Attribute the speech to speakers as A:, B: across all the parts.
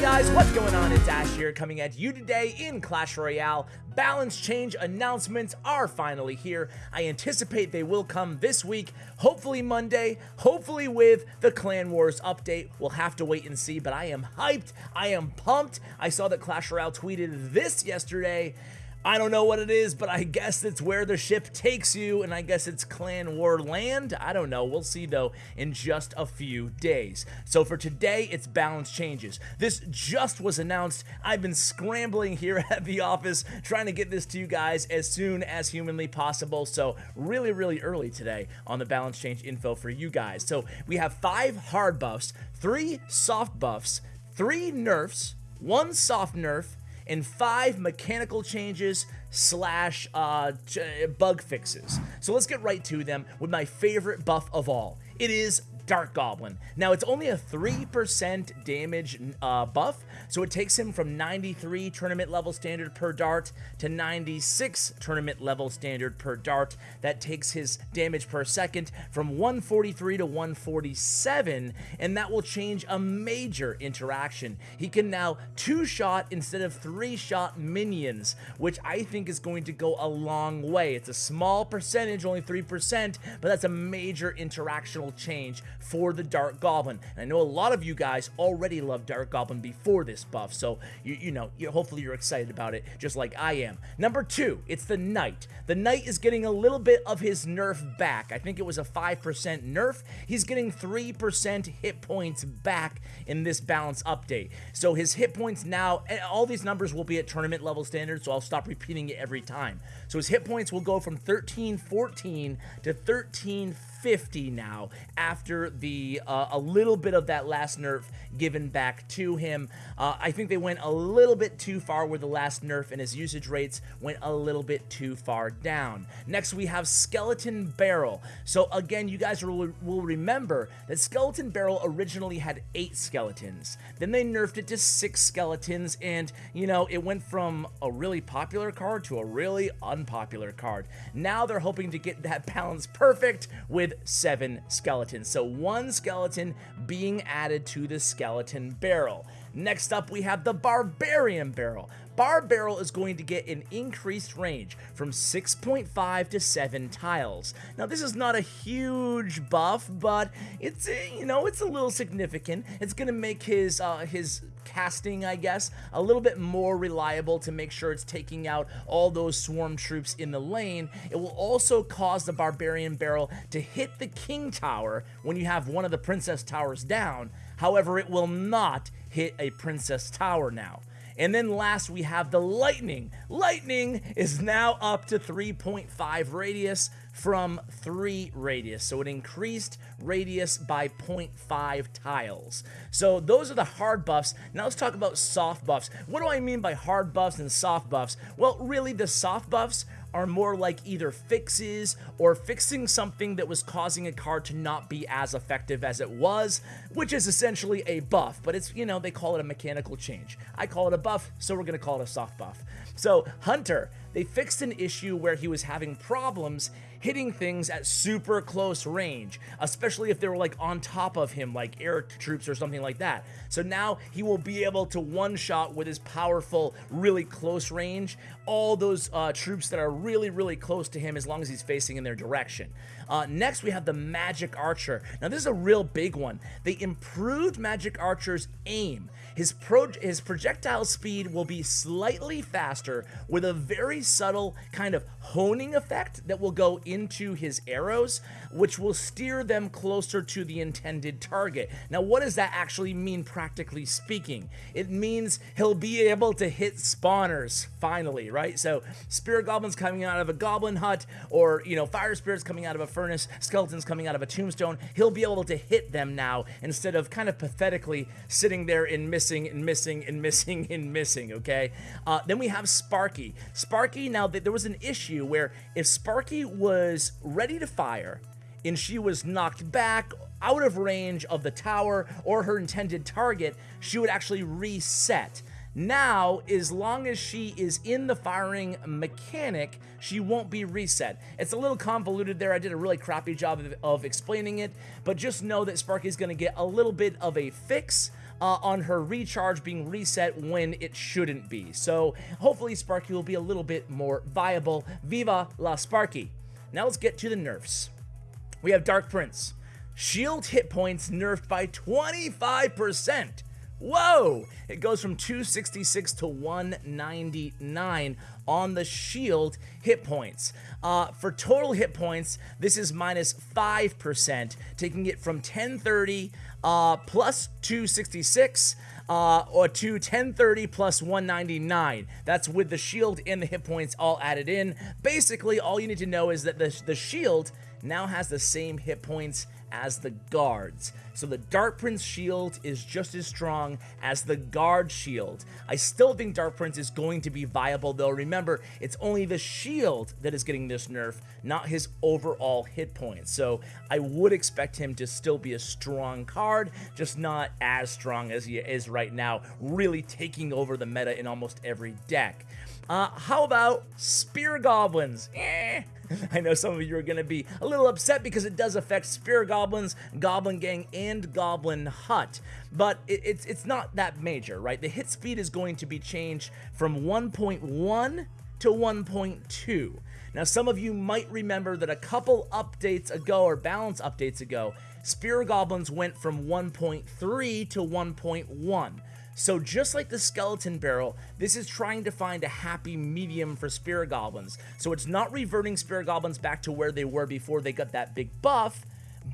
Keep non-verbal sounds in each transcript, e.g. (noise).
A: guys, what's going on? It's Ash here coming at you today in Clash Royale. Balance change announcements are finally here. I anticipate they will come this week, hopefully Monday, hopefully with the Clan Wars update. We'll have to wait and see, but I am hyped. I am pumped. I saw that Clash Royale tweeted this yesterday I don't know what it is, but I guess it's where the ship takes you, and I guess it's Clan War Land. I don't know. We'll see, though, in just a few days. So for today, it's balance changes. This just was announced. I've been scrambling here (laughs) at the office trying to get this to you guys as soon as humanly possible. So really, really early today on the balance change info for you guys. So we have five hard buffs, three soft buffs, three nerfs, one soft nerf, and five mechanical changes slash uh, bug fixes. So let's get right to them with my favorite buff of all. It is Dart Goblin. Now, it's only a 3% damage uh, buff, so it takes him from 93 tournament level standard per dart to 96 tournament level standard per dart. That takes his damage per second from 143 to 147, and that will change a major interaction. He can now two-shot instead of three-shot minions, which I think is going to go a long way. It's a small percentage, only 3%, but that's a major interactional change for the Dart Goblin. And I know a lot of you guys already love Dart Goblin before this buff, so you, you know, you, hopefully you're excited about it, just like I am. Number two, it's the Knight. The Knight is getting a little bit of his nerf back. I think it was a 5% nerf. He's getting 3% hit points back in this balance update. So his hit points now, eh, all these numbers will be at tournament level standard, so I'll stop repeating it every time. So his hit points will go from 1314 to 1350 now after the uh, a little bit of that last nerf given back to him. Uh, I think they went a little bit too far with the last nerf and his usage rates went a little bit too far down. Next we have Skeleton Barrel. So again, you guys will, will remember that Skeleton Barrel originally had eight skeletons. Then they nerfed it to six skeletons and, you know, it went from a really popular card to a really unpopular card. Now they're hoping to get that (laughs) balance perfect with seven skeletons. So one skeleton being added to the skeleton barrel. Next up, we have the Barbarian Barrel. Bar Barrel is going to get an increased range from 6.5 to 7 tiles. Now, this is not a huge buff, but it's, you know, it's a little significant. It's going to make his, uh, his casting, I guess, a little bit more reliable to make sure it's taking out all those swarm troops in the lane. It will also cause the Barbarian Barrel to hit the King Tower when you have one of the Princess Towers down. However, it will not hit a Princess Tower now. And then last, we have the Lightning. Lightning is now up to 3.5 radius from 3 radius. So it increased radius by 0.5 tiles. So those are the hard buffs. Now let's talk about soft buffs. What do I mean by hard buffs and soft buffs? Well, really the soft buffs are more like either fixes or fixing something that was causing a card to not be as effective as it was, which is essentially a buff, but it's, you know, they call it a mechanical change. I call it a buff, so we're to call it a soft buff. So, Hunter, they fixed an issue where he was having problems hitting things at super close range, especially if they were like on top of him, like air troops or something like that. So now he will be able to one-shot with his powerful, really close range, all those uh, troops that are really, really close to him as long as he's facing in their direction. Uh, next, we have the Magic Archer. Now, this is a real big one. They improved Magic Archer's aim. His, pro his projectile speed will be slightly faster with a very subtle kind of honing effect that will go into his arrows, which will steer them closer to the intended target. Now, what does that actually mean practically speaking? It means he'll be able to hit spawners, finally, right? So, spirit goblins coming out of a goblin hut, or, you know, fire spirits coming out of a furnace, skeletons coming out of a tombstone, he'll be able to hit them now instead of kind of pathetically sitting there and missing and missing and missing and missing, okay? Uh, then we have Sparky. Sparky, now, there was an issue where if Sparky was ready to fire and she was knocked back out of range of the tower or her intended target, she would actually reset. Now, as long as she is in the firing mechanic, she won't be reset. It's a little convoluted there. I did a really crappy job of, of explaining it, but just know that Sparky's going to get a little bit of a fix uh, on her recharge being reset when it shouldn't be. So hopefully Sparky will be a little bit more viable. Viva la Sparky! Now let's get to the nerfs. We have Dark Prince. Shield hit points nerfed by 25%. Whoa! It goes from 266 to 199 on the shield hit points. Uh, for total hit points, this is minus 5%, taking it from 1030 uh, plus 266 uh, or to 1030 plus 199. That's with the shield and the hit points all added in. Basically, all you need to know is that the, the shield now has the same hit points as the guards. So the Dark Prince shield is just as strong as the guard shield. I still think Dark Prince is going to be viable though. Remember, it's only the shield that is getting this nerf, not his overall hit points. So I would expect him to still be a strong card, just not as strong as he is right now, really taking over the meta in almost every deck. Uh, how about Spear Goblins? Eh. (laughs) I know some of you are going to be a little upset because it does affect Spear Goblins, Goblin Gang, and Goblin Hut, but it, it's, it's not that major, right? The hit speed is going to be changed from 1.1 to 1.2. Now, some of you might remember that a couple updates ago, or balance updates ago, Spear Goblins went from 1.3 to 1.1. So just like the Skeleton Barrel, this is trying to find a happy medium for Spirit Goblins. So it's not reverting Spirit Goblins back to where they were before they got that big buff,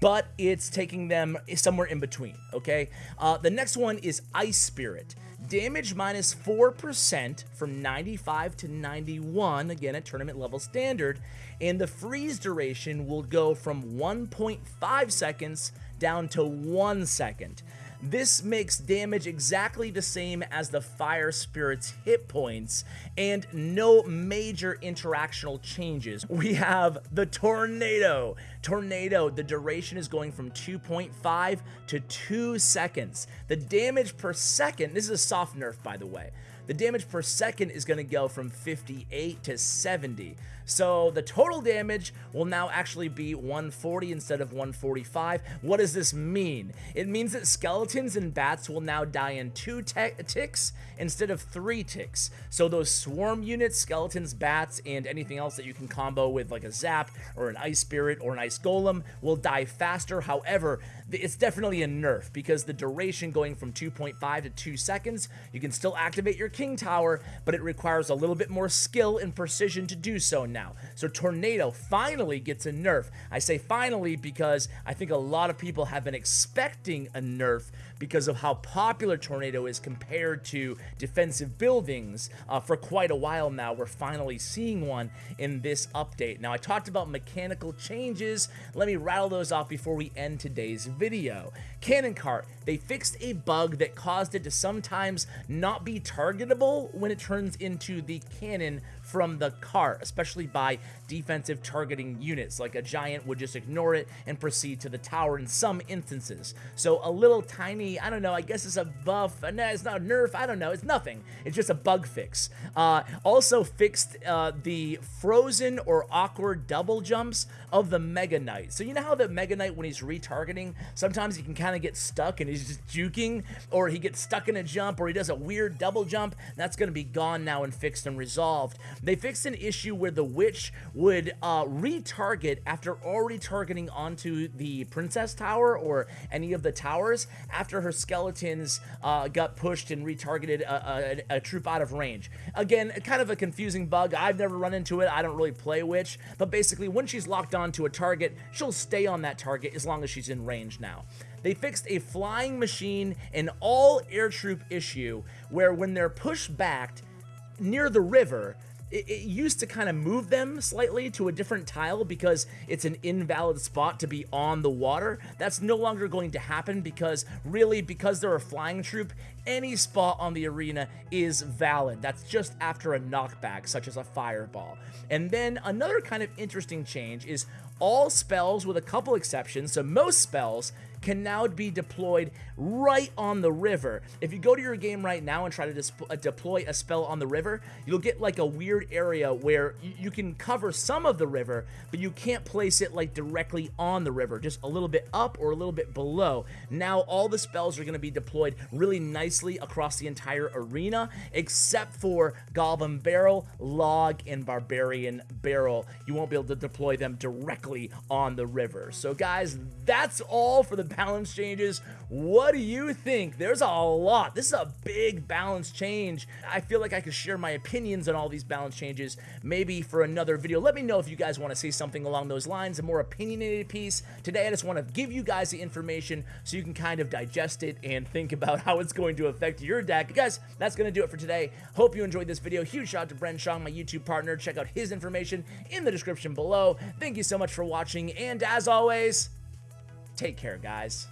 A: but it's taking them somewhere in between, okay? Uh, the next one is Ice Spirit. Damage minus 4% from 95 to 91, again at tournament level standard, and the freeze duration will go from 1.5 seconds down to 1 second. This makes damage exactly the same as the Fire Spirit's hit points, and no major interactional changes. We have the Tornado. Tornado, the duration is going from 2.5 to 2 seconds. The damage per second, this is a soft nerf by the way, the damage per second is going to go from 58 to 70. So the total damage will now actually be 140 instead of 145. What does this mean? It means that skeletons and bats will now die in two ticks instead of three ticks. So those swarm units, skeletons, bats, and anything else that you can combo with like a zap or an ice spirit or an ice golem will die faster. However, it's definitely a nerf because the duration going from 2.5 to 2 seconds, you can still activate your king tower, but it requires a little bit more skill and precision to do so now. So Tornado finally gets a nerf. I say finally because I think a lot of people have been expecting a nerf because of how popular Tornado is compared to defensive buildings uh, for quite a while now. We're finally seeing one in this update. Now, I talked about mechanical changes. Let me rattle those off before we end today's video. Cannon Cart, they fixed a bug that caused it to sometimes not be targetable when it turns into the cannon from the cart, especially by defensive targeting units, like a giant would just ignore it and proceed to the tower in some instances. So a little tiny, I don't know, I guess it's a buff, no, it's not a nerf, I don't know, it's nothing. It's just a bug fix. Uh, also fixed uh, the frozen or awkward double jumps of the Mega Knight. So you know how the Mega Knight, when he's retargeting, sometimes he can kind of get stuck and he's just juking, or he gets stuck in a jump, or he does a weird double jump. That's going to be gone now and fixed and resolved. They fixed an issue where the witch would uh, retarget after already targeting onto the princess tower or any of the towers after her skeletons uh, got pushed and retargeted a, a, a, troop out of range. Again, kind of a confusing bug. I've never run into it. I don't really play witch, but basically when she's locked onto a target, she'll stay on that target as long as she's in range now. They fixed a flying machine and all air troop issue where when they're pushed back near the river, it, it, used to kind of move them slightly to a different tile because it's an invalid spot to be on the water. That's no longer going to happen because really because they're a flying troop, any spot on the arena is valid. That's just after a knockback, such as a fireball. And then another kind of interesting change is all spells with a couple exceptions, so most spells can now be deployed right on the river. If you go to your game right now and try to uh, deploy a spell on the river, you'll get like a weird area where you can cover some of the river, but you can't place it like directly on the river, just a little bit up or a little bit below. Now all the spells are going to be deployed really nicely across the entire arena, except for Goblin Barrel, Log, and Barbarian Barrel. You won't be able to deploy them directly on the river. So guys, that's all for the balance changes. What do you think? There's a lot. This is a big balance change. I feel like I could share my opinions on all these balance changes maybe for another video. Let me know if you guys want to see something along those lines, a more opinionated piece. Today, I just want to give you guys the information so you can kind of digest it and think about (laughs) how it's going to affect your deck. Guys, that's going to do it for today. Hope you enjoyed this video. Huge shout out to Bren Shong, my YouTube partner. Check out his information in the description below. Thank you so much for watching, and as always, Take care, guys.